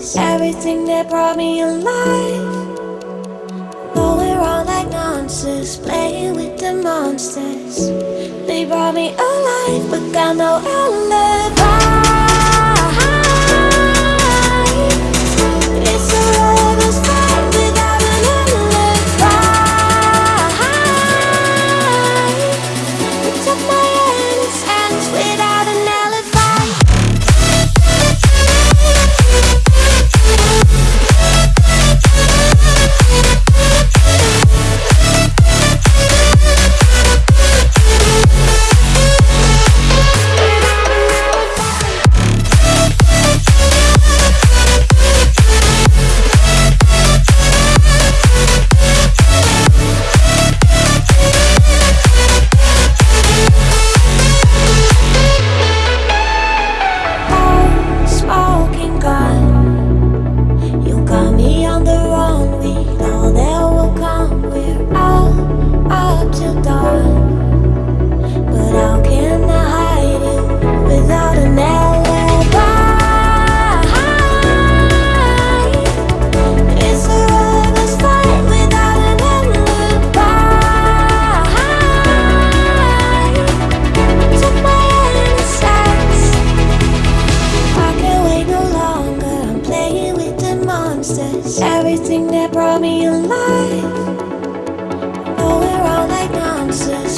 Everything that brought me alive Though we're all like monsters Playing with the monsters. They brought me alive But got no alibi. chances